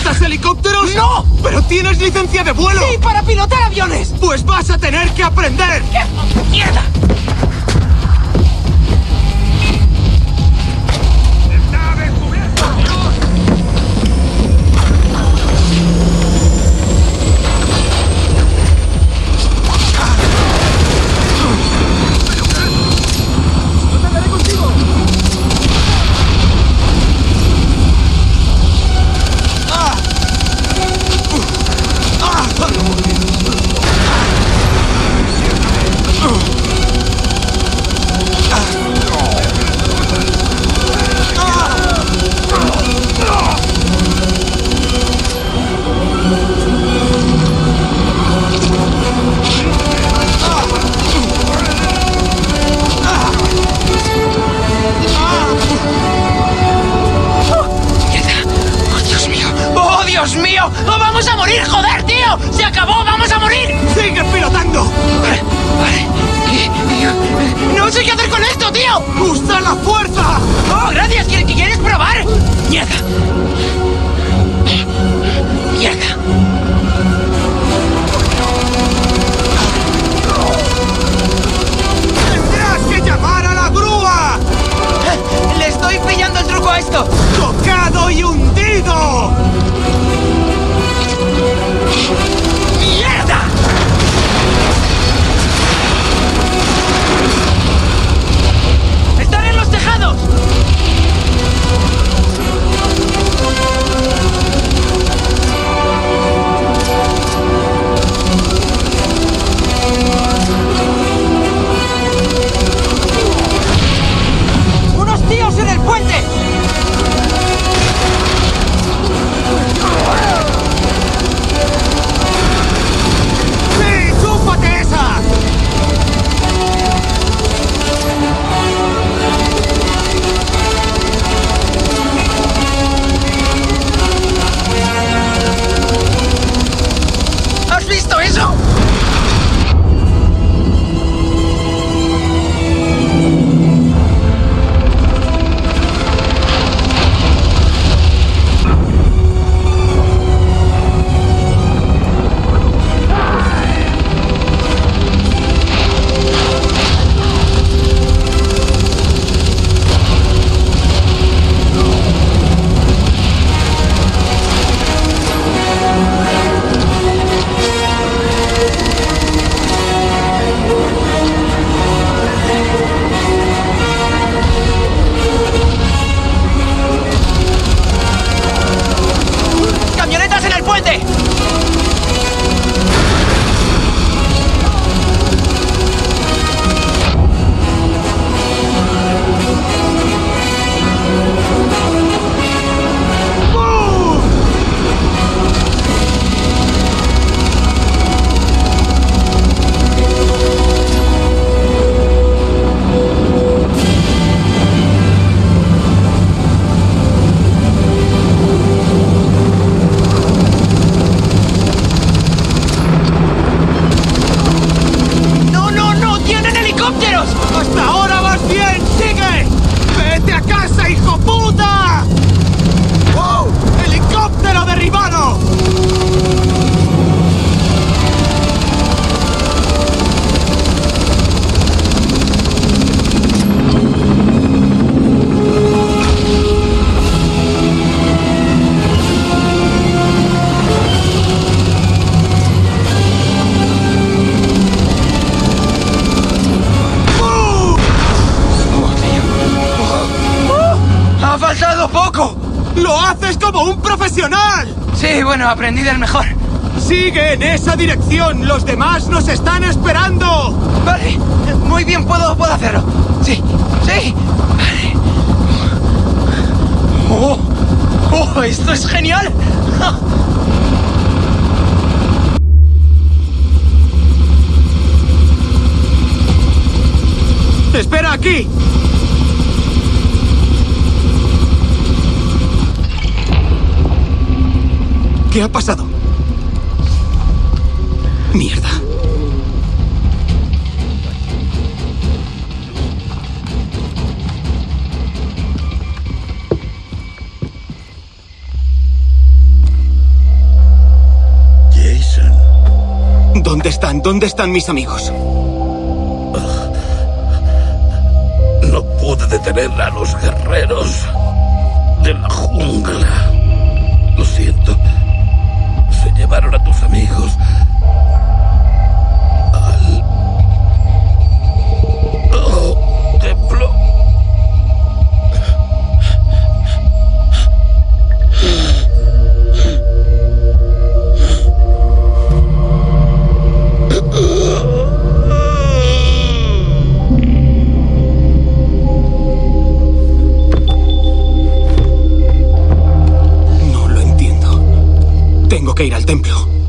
¿Pilotas helicópteros? ¡No! ¡Pero tienes licencia de vuelo! ¡Sí, para pilotar aviones! Pues vas a tener que aprender. ¿Qué? ¡Mierda! ¡Se acabó! ¡Vamos a morir! ¡Sigue pilotando! No sé qué hacer con esto, tío. ¡Lo haces como un profesional! Sí, bueno, aprendí del mejor. ¡Sigue en esa dirección! ¡Los demás nos están esperando! Vale, muy bien, puedo, puedo hacerlo. Sí, sí. Vale. ¡Oh! ¡Oh, esto es genial! ¡Espera aquí! ¿Qué ha pasado? Mierda. Jason. ¿Dónde están? ¿Dónde están mis amigos? Ah. No pude detener a los guerreros. Tengo que ir al templo.